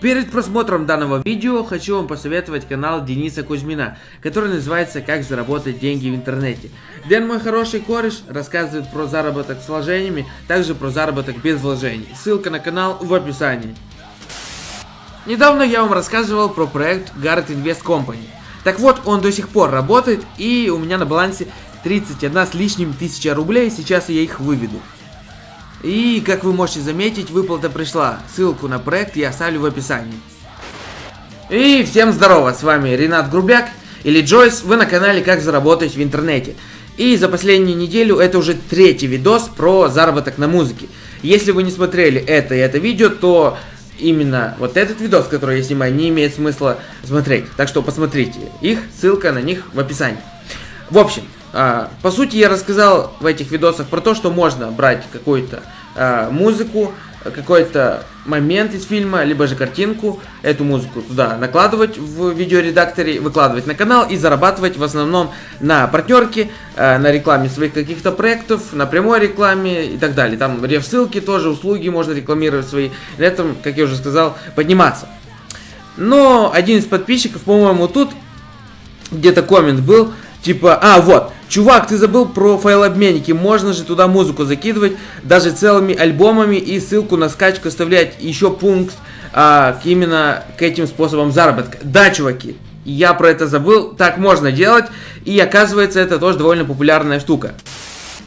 Перед просмотром данного видео хочу вам посоветовать канал Дениса Кузьмина, который называется «Как заработать деньги в интернете». Дэн, мой хороший кореш, рассказывает про заработок с вложениями, также про заработок без вложений. Ссылка на канал в описании. Недавно я вам рассказывал про проект Guard Invest Company. Так вот, он до сих пор работает, и у меня на балансе 31 с лишним тысяча рублей, сейчас я их выведу. И, как вы можете заметить, выплата пришла. Ссылку на проект я оставлю в описании. И всем здорово, с вами Ренат Грубяк или Джойс, вы на канале Как заработать в интернете. И за последнюю неделю это уже третий видос про заработок на музыке. Если вы не смотрели это и это видео, то именно вот этот видос, который я снимаю, не имеет смысла смотреть. Так что посмотрите их, ссылка на них в описании. В общем, а, по сути, я рассказал в этих видосах про то, что можно брать какую-то а, музыку, какой-то момент из фильма, либо же картинку, эту музыку туда накладывать в видеоредакторе, выкладывать на канал и зарабатывать в основном на партнерке, а, на рекламе своих каких-то проектов, на прямой рекламе и так далее. Там реф-ссылки тоже, услуги можно рекламировать свои, на этом, как я уже сказал, подниматься. Но один из подписчиков, по-моему, тут где-то коммент был, типа, а, вот, Чувак, ты забыл про файлообменники. Можно же туда музыку закидывать, даже целыми альбомами и ссылку на скачку оставлять. Еще пункт а, именно к этим способам заработка. Да, чуваки, я про это забыл. Так можно делать. И оказывается, это тоже довольно популярная штука.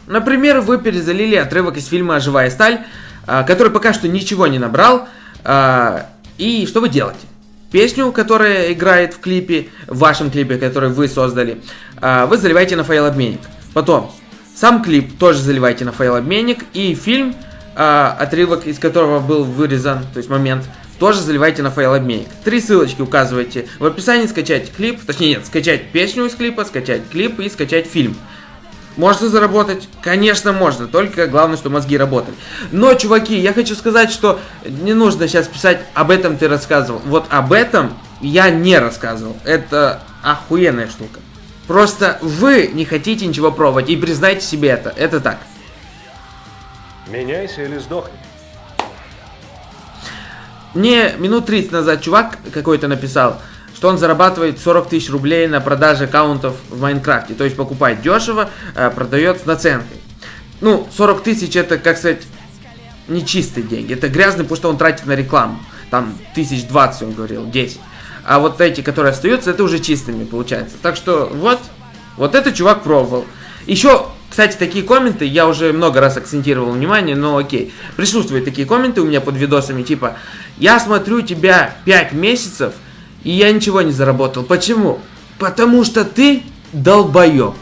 Например, вы перезалили отрывок из фильма «Живая сталь», а, который пока что ничего не набрал. А, и что вы делаете? Песню, которая играет в клипе, в вашем клипе, который вы создали, а, вы заливаете на файлообменник. Потом, сам клип тоже заливайте на файлообменник, и фильм, а, отрывок из которого был вырезан, то есть момент, тоже заливайте на файлообменник. Три ссылочки указывайте в описании, скачать клип, точнее нет, скачать песню из клипа, скачать клип и скачать фильм. Можно заработать? Конечно, можно. Только главное, что мозги работали. Но, чуваки, я хочу сказать, что не нужно сейчас писать «об этом ты рассказывал». Вот об этом я не рассказывал. Это охуенная штука. Просто вы не хотите ничего пробовать и признайте себе это. Это так. Меняйся или сдохни. Мне минут 30 назад чувак какой-то написал, что он зарабатывает 40 тысяч рублей на продаже аккаунтов в Майнкрафте. То есть покупает дешево, э, продает с наценкой. Ну, 40 тысяч это, как сказать, не чистые деньги. Это грязный, потому что он тратит на рекламу. Там тысяч двадцать, он говорил, 10. А вот эти, которые остаются, это уже чистыми получается. Так что вот, вот этот чувак пробовал. Еще, кстати, такие комменты, я уже много раз акцентировал внимание, но окей. Присутствуют такие комменты у меня под видосами, типа, я смотрю тебя 5 месяцев, и я ничего не заработал. Почему? Потому что ты долбоеб.